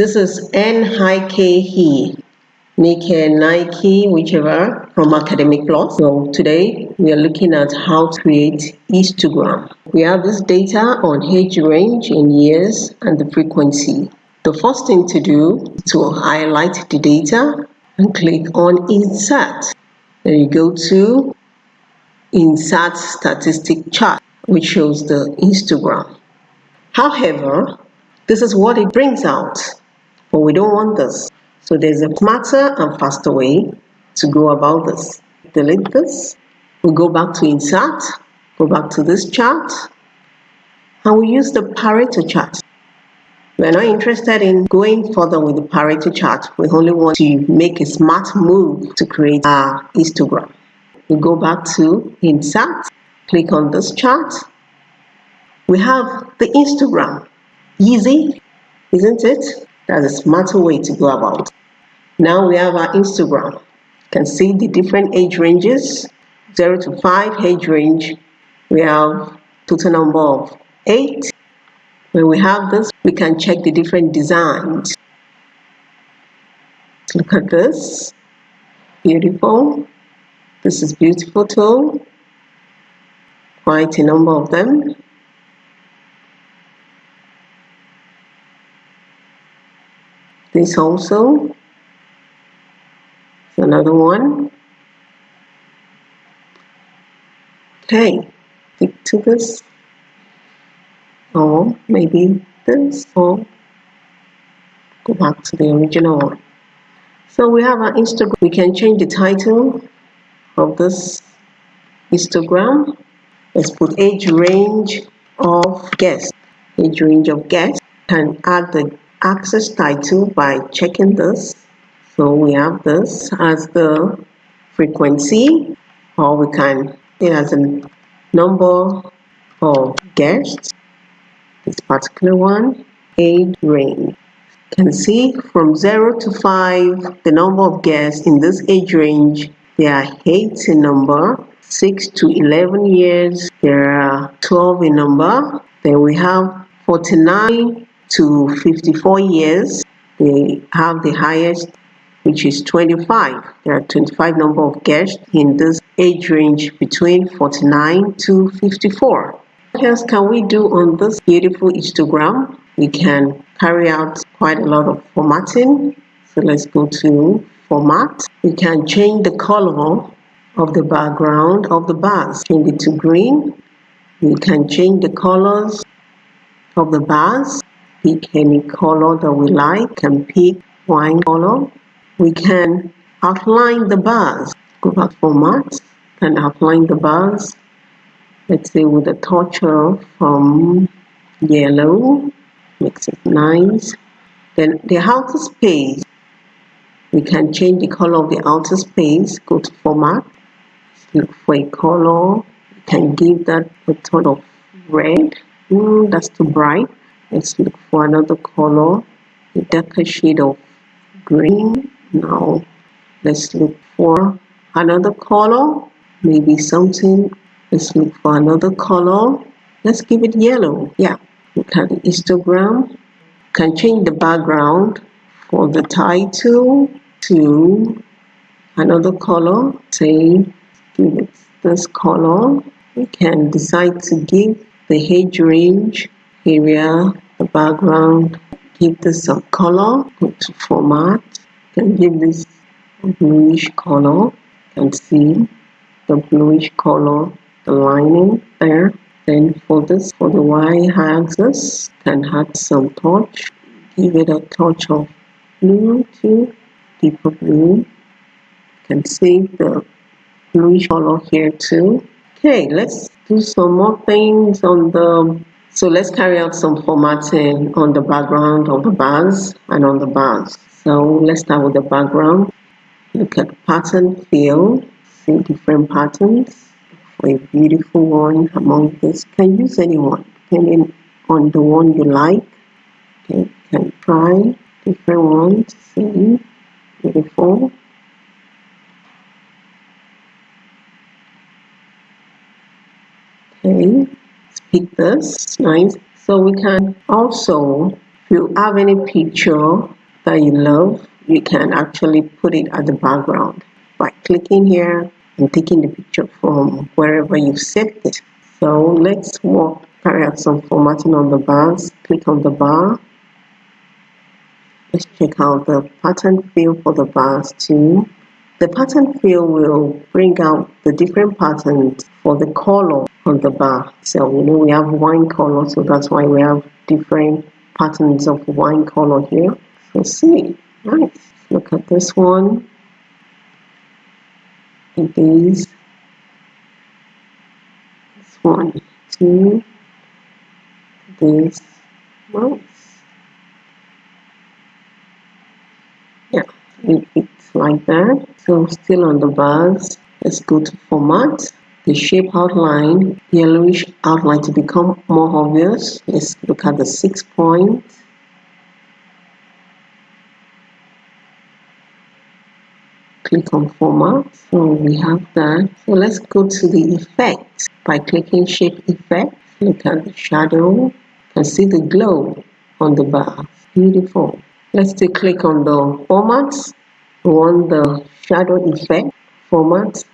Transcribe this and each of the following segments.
This is N-K-E, Nike, Nike, whichever, from Academic Plus. So today we are looking at how to create histogram. We have this data on age range in years and the frequency. The first thing to do is to highlight the data and click on Insert. Then you go to Insert Statistic Chart, which shows the histogram. However, this is what it brings out, but we don't want this. So there's a smarter and faster way to go about this. Delete this. We go back to Insert, go back to this chart, and we use the Pareto chart. We're not interested in going further with the Pareto chart. We only want to make a smart move to create our histogram. We go back to Insert, click on this chart. We have the histogram. Easy, isn't it? That's a smarter way to go about. Now we have our histogram. You can see the different age ranges, 0 to 5 age range. We have total number of 8. When we have this, we can check the different designs. Look at this. Beautiful. This is beautiful too. Quite a number of them. This also another one. Okay stick to this. Or maybe this or go back to the original one. So we have our histogram. We can change the title of this histogram let's put age range of guests. Age range of guests. And add the axis title by checking this. So we have this as the frequency or we can it has a number of guests. This particular one age range you can see from 0 to 5 the number of guests in this age range there are 8 in number 6 to 11 years there are 12 in number. Then we have 49 to 54 years, they have the highest, which is 25. There are 25 number of guests in this age range between 49 to 54. What else can we do on this beautiful histogram? We can carry out quite a lot of formatting. So let's go to format. We can change the color of the background of the bars. Change it to green. We can change the colors of the bars pick any color that we like can pick wine color. We can outline the bars. Go back format and outline the bars. Let's say with a touch of um, yellow. Makes it nice. Then the outer space. We can change the color of the outer space. Go to format. Look for a color. You can give that a tone of red. Mm, that's too bright let's look for another color. A darker shade of green. Now let's look for another color. Maybe something. Let's look for another color. Let's give it yellow. Yeah. Look at the histogram. Can change the background for the title to another color. Say give it this color. We can decide to give the age range area, the background, give this some color, go to format, can give this bluish color, can see the bluish color, the lining there. Then for this, for the y-axis, can add some touch, give it a touch of blue too, deeper blue. Can see the bluish color here too. Okay, let's do some more things on the so let's carry out some formatting on the background of the bars and on the bars. So let's start with the background. Look at pattern fill, see different patterns for a beautiful one among this. Can use any one, depending on the one you like. Okay, can try different ones, see, beautiful. Okay, pick this nice so we can also If you have any picture that you love, you can actually put it at the background by clicking here and taking the picture from wherever you've saved it. So let's work carry out some formatting on the bars. Click on the bar. Let's check out the pattern fill for the bars too. The pattern fill will bring out the different patterns for the color on the bar. So you know we have wine color, so that's why we have different patterns of wine color here. So see, right Look at this one. It is this one, two, this, nice. Yeah, it's like that. So still on the bars, let's go to format the shape outline, yellowish outline to become more obvious. Let's look at the six point. Click on format. So we have that. So let's go to the effect by clicking shape effect. Look at the shadow and see the glow on the bar. Beautiful. Let's take click on the format. We want the shadow effect format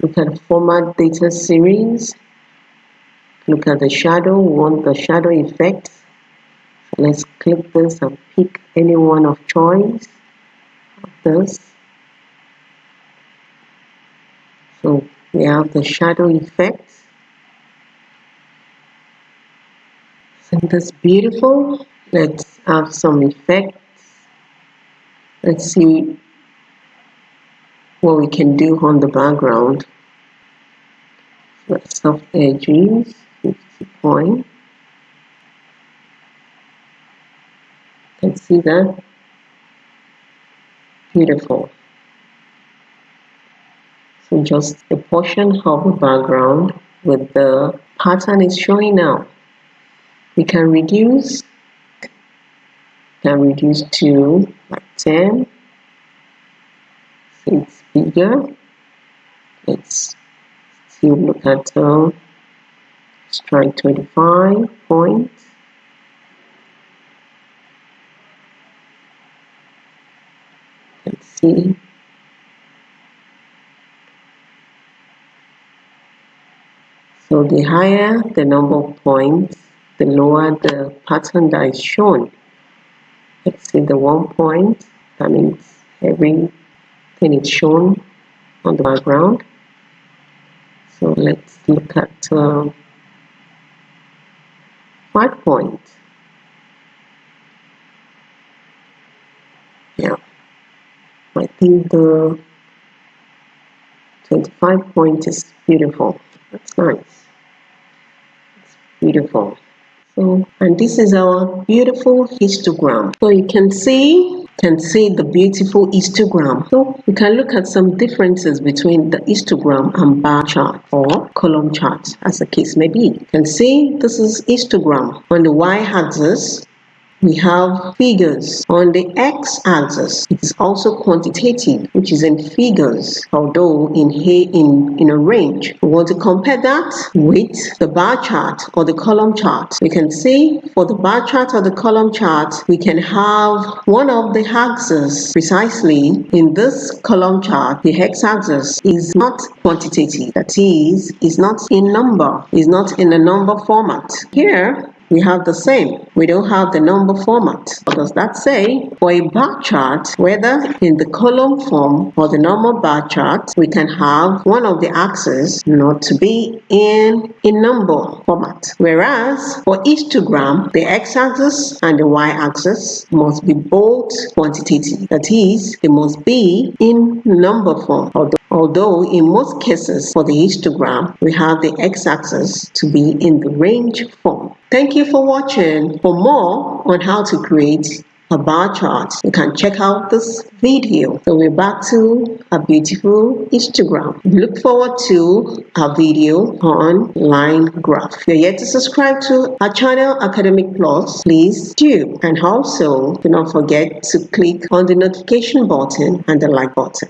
Look at format data series. Look at the shadow, we want the shadow effect. So let's click this and pick any one of choice of this. So we have the shadow effect. Isn't this beautiful? Let's have some effects. Let's see what we can do on the background. soft edges, 50 point. Can see that? Beautiful. So just a portion of the background with the pattern is showing now. We can reduce, can reduce to like 10, it's bigger. Let's see look at uh, strike 25 points. Let's see. So the higher the number of points the lower the pattern that is shown. Let's see the one point that means every then it's shown on the background. So let's look at uh, five point. Yeah. I think the 25 point is beautiful. That's nice. It's beautiful. So and this is our beautiful histogram. So you can see can see the beautiful histogram. So we can look at some differences between the histogram and bar chart or column chart as the case may be. You can see this is histogram. On the y-axis, we have figures on the x-axis. It is also quantitative which is in figures although in here in in a range. We want to compare that with the bar chart or the column chart. We can see for the bar chart or the column chart we can have one of the axes precisely in this column chart. The x-axis is not quantitative. That is is not in number. Is not in a number format. Here we have the same. We don't have the number format. What does that say? For a bar chart, whether in the column form or the normal bar chart, we can have one of the axes not to be in a number format. Whereas for histogram, the x-axis and the y-axis must be both quantitative. That is, they must be in number form. Although Although in most cases for the histogram, we have the x-axis to be in the range form. Thank you for watching. For more on how to create a bar chart, you can check out this video. So we're back to a beautiful histogram. Look forward to a video on line graph. If you're yet to subscribe to our channel Academic Plus, please do. And also do not forget to click on the notification button and the like button.